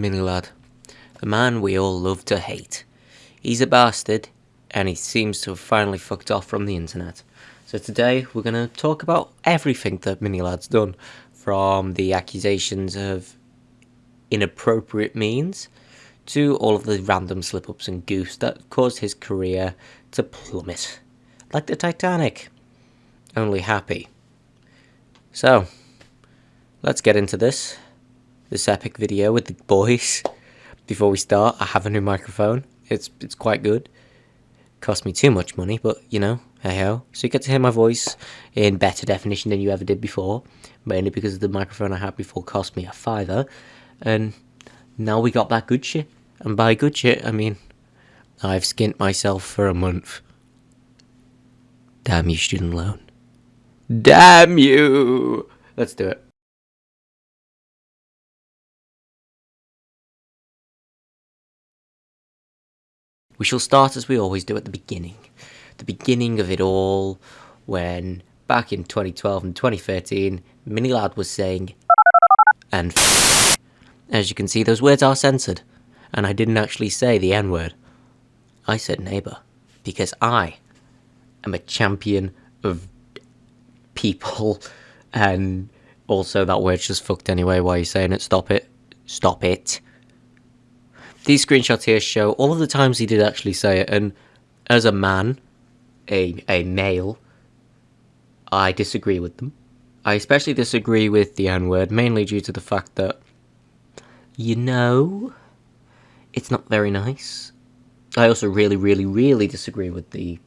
Mini Lad. The man we all love to hate. He's a bastard, and he seems to have finally fucked off from the internet. So today we're going to talk about everything that Mini Lad's done, from the accusations of inappropriate means to all of the random slip-ups and goofs that caused his career to plummet. Like the Titanic. Only happy. So, let's get into this. This epic video with the boys. Before we start, I have a new microphone. It's it's quite good. Cost me too much money, but you know, hey ho. So you get to hear my voice in better definition than you ever did before. Mainly because the microphone I had before cost me a fiver. And now we got that good shit. And by good shit, I mean, I've skint myself for a month. Damn you, student loan. Damn you! Let's do it. We shall start as we always do at the beginning. The beginning of it all, when back in 2012 and 2013, Mini Lad was saying and as you can see, those words are censored, and I didn't actually say the N word. I said neighbour, because I am a champion of people, and also that word's just fucked anyway. Why are you saying it? Stop it. Stop it. These screenshots here show all of the times he did actually say it, and as a man, a, a male, I disagree with them. I especially disagree with the N-word, mainly due to the fact that, you know, it's not very nice. I also really, really, really disagree with the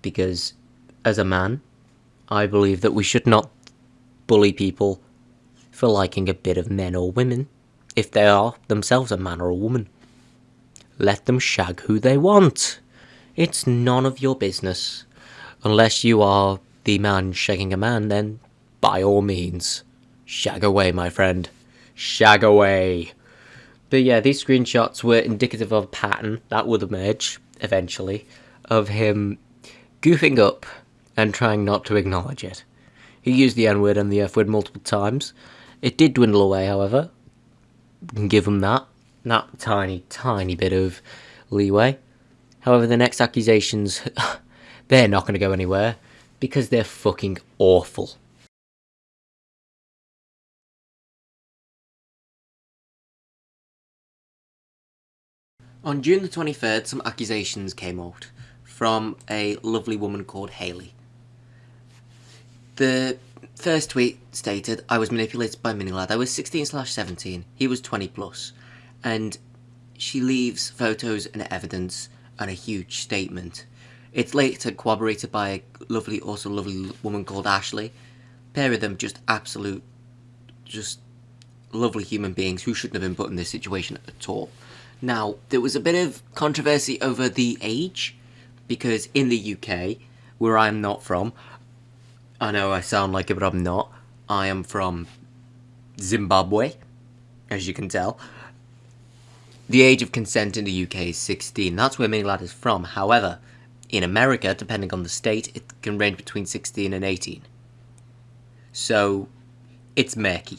because, as a man, I believe that we should not bully people for liking a bit of men or women if they are themselves a man or a woman. Let them shag who they want. It's none of your business. Unless you are the man shagging a man, then by all means, shag away, my friend. Shag away. But yeah, these screenshots were indicative of a pattern that would emerge, eventually, of him goofing up and trying not to acknowledge it. He used the N-word and the F-word multiple times. It did dwindle away, however. Can give them that. That tiny, tiny bit of leeway. However, the next accusations, they're not going to go anywhere because they're fucking awful. On June the 23rd, some accusations came out from a lovely woman called Haley. The first tweet stated, I was manipulated by Minilad. I was 16 slash 17. He was 20 plus. And she leaves photos and evidence and a huge statement. It's later corroborated by a lovely, also lovely woman called Ashley. Pair of them just absolute, just lovely human beings who shouldn't have been put in this situation at all. Now, there was a bit of controversy over the age, because in the UK, where I'm not from, I know I sound like it, but I'm not. I am from Zimbabwe, as you can tell. The age of consent in the UK is 16. That's where Minilad is from. However, in America, depending on the state, it can range between 16 and 18. So, it's murky.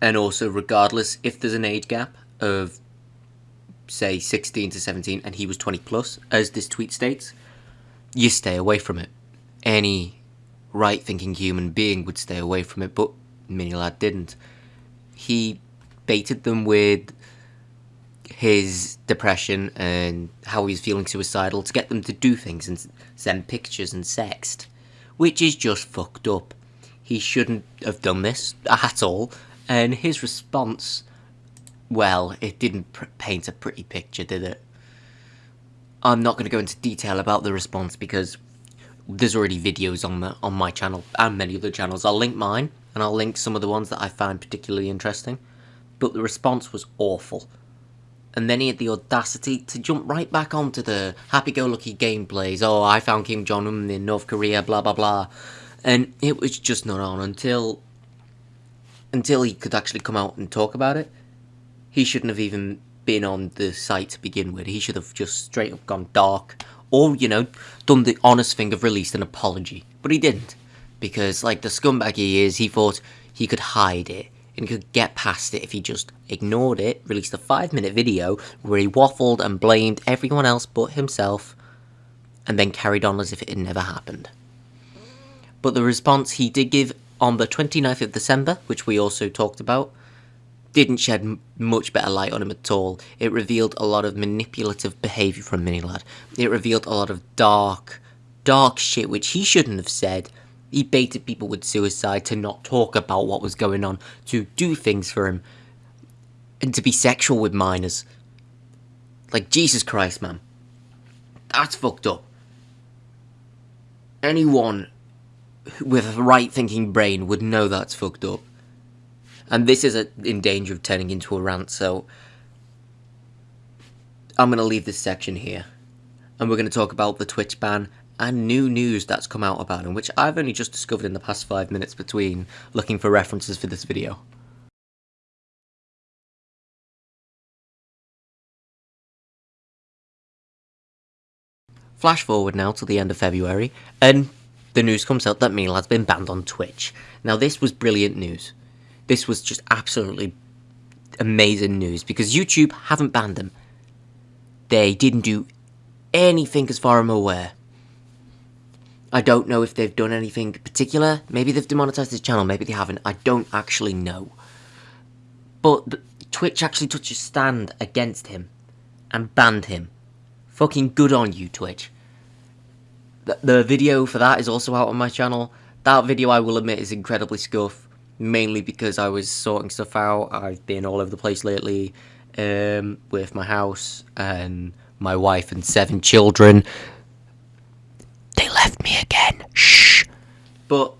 And also, regardless if there's an age gap of, say, 16 to 17, and he was 20 plus, as this tweet states, you stay away from it. Any right-thinking human being would stay away from it, but Minilad didn't. He baited them with his depression and how he's feeling suicidal to get them to do things and send pictures and sext, which is just fucked up. He shouldn't have done this at all, and his response, well, it didn't paint a pretty picture, did it? I'm not going to go into detail about the response because there's already videos on the on my channel and many other channels. I'll link mine, and I'll link some of the ones that I find particularly interesting. But the response was awful and then he had the audacity to jump right back onto the happy-go-lucky gameplays. Oh, I found Kim Jong-un in North Korea, blah, blah, blah. And it was just not on until... Until he could actually come out and talk about it. He shouldn't have even been on the site to begin with. He should have just straight up gone dark. Or, you know, done the honest thing of released an apology. But he didn't. Because, like the scumbag he is, he thought he could hide it and could get past it if he just ignored it, released a five minute video where he waffled and blamed everyone else but himself, and then carried on as if it had never happened. But the response he did give on the 29th of December, which we also talked about, didn't shed much better light on him at all. It revealed a lot of manipulative behaviour from Minilad. It revealed a lot of dark, dark shit which he shouldn't have said. He baited people with suicide to not talk about what was going on, to do things for him, and to be sexual with minors. Like, Jesus Christ, man. That's fucked up. Anyone with a right thinking brain would know that's fucked up. And this is a, in danger of turning into a rant, so I'm going to leave this section here. And we're going to talk about the Twitch ban and new news that's come out about him, which I've only just discovered in the past five minutes between looking for references for this video. Flash forward now to the end of February, and the news comes out that Meal has been banned on Twitch. Now this was brilliant news. This was just absolutely amazing news because YouTube haven't banned them. They didn't do anything as far as I'm aware. I don't know if they've done anything particular. Maybe they've demonetized his channel, maybe they haven't. I don't actually know. But Twitch actually took a stand against him and banned him. Fucking good on you, Twitch. The, the video for that is also out on my channel. That video, I will admit, is incredibly scuff mainly because I was sorting stuff out. I've been all over the place lately um, with my house and my wife and seven children. They left me again. Shh. But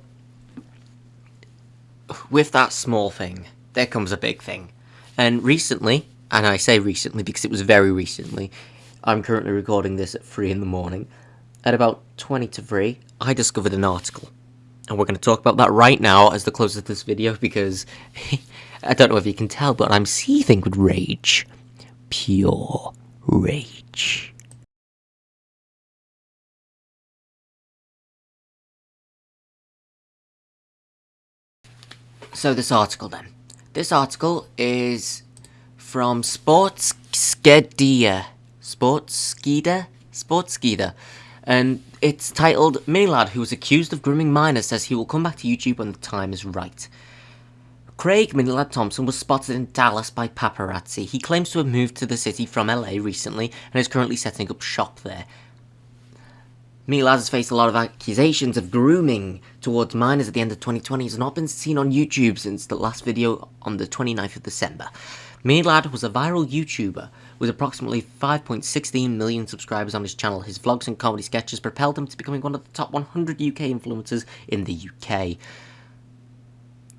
with that small thing, there comes a big thing. And recently, and I say recently because it was very recently, I'm currently recording this at 3 in the morning. At about 20 to 3, I discovered an article and we're going to talk about that right now as the close of this video because I don't know if you can tell, but I'm seething with rage. Pure rage. So this article then. This article is from Sportskeeda. Sportskeeda? Sportskeeda and it's titled Mini Lad who was accused of grooming minors says he will come back to YouTube when the time is right. Craig Minilad Thompson was spotted in Dallas by paparazzi. He claims to have moved to the city from LA recently and is currently setting up shop there. Minilad has faced a lot of accusations of grooming towards minors at the end of 2020 has not been seen on YouTube since the last video on the 29th of December. Minilad was a viral YouTuber with approximately 5.16 million subscribers on his channel, his vlogs and comedy sketches propelled him to becoming one of the top 100 UK influencers in the UK.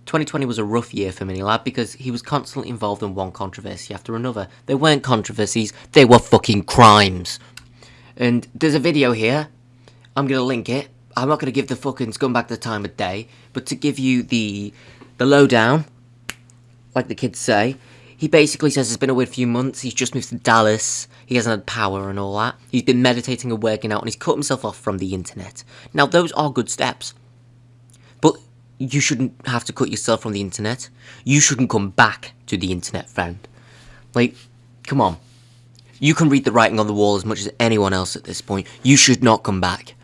2020 was a rough year for Minilad because he was constantly involved in one controversy after another. They weren't controversies, they were fucking crimes. And there's a video here, I'm to link it. I'm not to give the fucking scumbag the time of day, but to give you the the lowdown, like the kids say, he basically says it's been a weird few months, he's just moved to Dallas, he hasn't had power and all that. He's been meditating and working out and he's cut himself off from the internet. Now, those are good steps. But you shouldn't have to cut yourself from the internet. You shouldn't come back to the internet, friend. Like, come on. You can read the writing on the wall as much as anyone else at this point. You should not come back.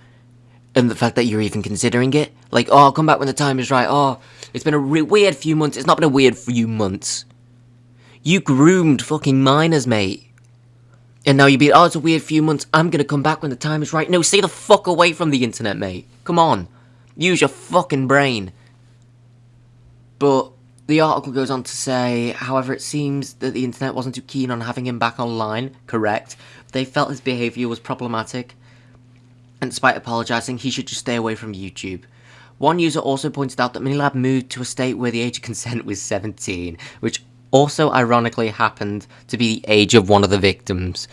And the fact that you're even considering it, like, oh, I'll come back when the time is right. Oh, it's been a weird few months. It's not been a weird few months. You groomed fucking minors, mate. And now you be, oh, it's a weird few months. I'm gonna come back when the time is right. No, stay the fuck away from the internet, mate. Come on. Use your fucking brain. But the article goes on to say, however, it seems that the internet wasn't too keen on having him back online. Correct. They felt his behaviour was problematic. And despite apologising, he should just stay away from YouTube. One user also pointed out that Minilad moved to a state where the age of consent was 17, which also ironically happened to be the age of one of the victims.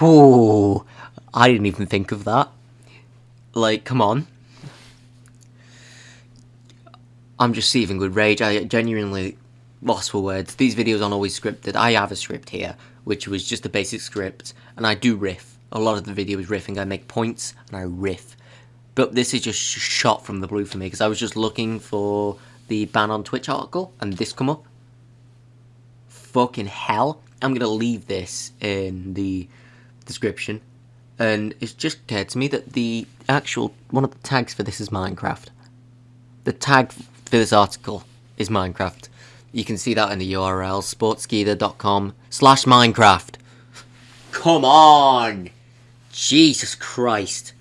Whoo, I didn't even think of that. Like, come on. I'm just seething with rage. I genuinely lost for words. These videos aren't always scripted. I have a script here, which was just a basic script, and I do riff. A lot of the video is riffing. I make points, and I riff. But this is just shot from the blue for me, because I was just looking for the ban on Twitch article and this come up. Fucking hell. I'm going to leave this in the description. And it's just occurred to me that the actual, one of the tags for this is Minecraft. The tag for this article is Minecraft. You can see that in the URL, sportskeeda.com slash Minecraft. Come on! Jesus Christ.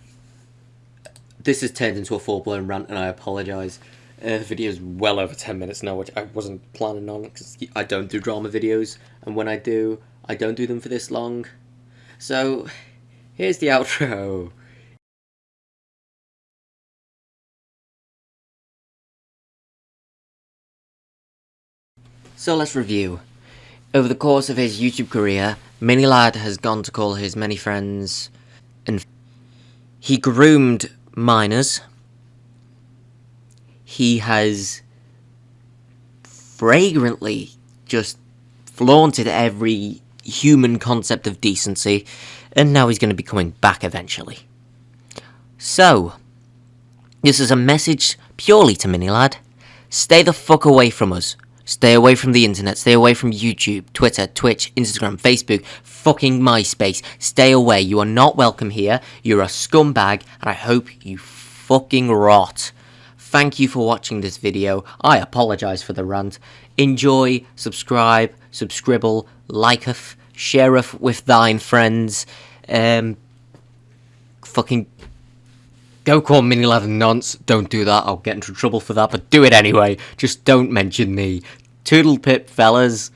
This has turned into a full-blown rant and I apologise. Uh, the video is well over 10 minutes now, which I wasn't planning on because I don't do drama videos. And when I do, I don't do them for this long. So, here's the outro. So let's review. Over the course of his YouTube career, Minilad has gone to call his many friends and he groomed minors. He has fragrantly just flaunted every human concept of decency, and now he's going to be coming back eventually. So, this is a message purely to Minilad. Stay the fuck away from us. Stay away from the internet, stay away from YouTube, Twitter, Twitch, Instagram, Facebook, fucking MySpace. Stay away, you are not welcome here, you're a scumbag, and I hope you fucking rot. Thank you for watching this video, I apologise for the rant. Enjoy, subscribe, subscribble, liketh, shareth with thine friends, um, fucking Go call Mini a nonce. Don't do that. I'll get into trouble for that, but do it anyway. Just don't mention me. Toodle pip, fellas.